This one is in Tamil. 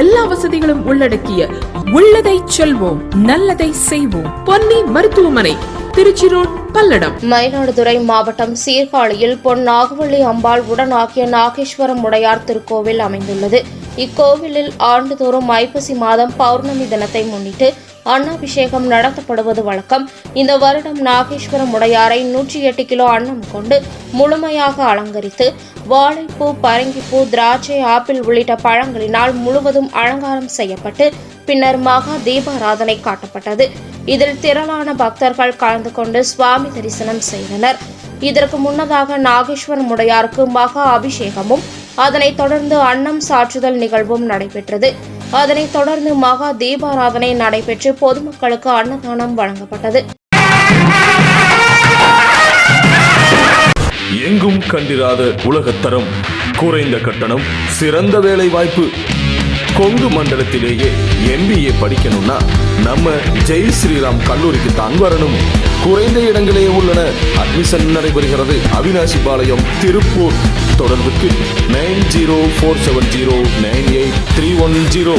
எல்லா வசதிகளும் உள்ளடக்கிய உள்ளதை செல்வோம் நல்லதை செய்வோம். பொன்னி மருத்துவமனை திருச்சி ரோட் பல்லடம். மயிலாடுதுறை மாவட்டம் சீர்காழியில் பொன் நாகவள்ளி அம்பாள் உடன் ஆகிய நாகேஸ்வரம் உடையார் திருக்கோவில் அமைந்துள்ளது. இக்கோவிலில் ஆண்டுதோறும் ஐப்பசி மாதம் பௌர்ணமி தினத்தை முன்னிட்டு அன்னாபிஷேகம் நடத்தப்படுவது வழக்கம். இந்த வருடம் நாகேஸ்வரம் உடையாரை நூற்றி எட்டு கிலோ அன்னம் கொண்டு முழுமையாக அலங்கரித்து வாழைப்பூ பரங்கிப்பூ திராட்சை ஆப்பிள் உள்ளிட்ட பழங்களினால் முழுவதும் அலங்காரம் செய்யப்பட்டு பின்னர் மகா தீபாராதனை காட்டப்பட்டது. இதில் திரளான பக்தர்கள் கலந்து கொண்டு சுவாமி தரிசனம் செய்தனர். இதற்கு முன்னதாக நாகேஸ்வரம் உடையாருக்கு மகா அபிஷேகமும் அதனைத் தொடர்ந்து அன்னம் சாற்றுதல் நிகழ்வும் நடைபெற்றது. அதனைத் தொடர்ந்து மகா தீபாராதனை நடைபெற்று பொதுமக்களுக்கு அன்னதானம் வழங்கப்பட்டது. எங்கும் கண்டிராத உலகத்தரம். குறைந்த கட்டணம் சிறந்த வேலை வாய்ப்பு கொங்கு மண்டலத்திலேயே எம்பிஏ படிக்கணும்னா நம்ம ஜெய் ஸ்ரீராம் கல்லூரிக்கு தான் வரணும். குறைந்த இடங்களே உள்ளன. அட்மிஷன் நடைபெறுகிறது. அவினாசி பாளையம் திருப்பூர். தொடர்புக்கு nine zero four seven zero nine eight three one zero.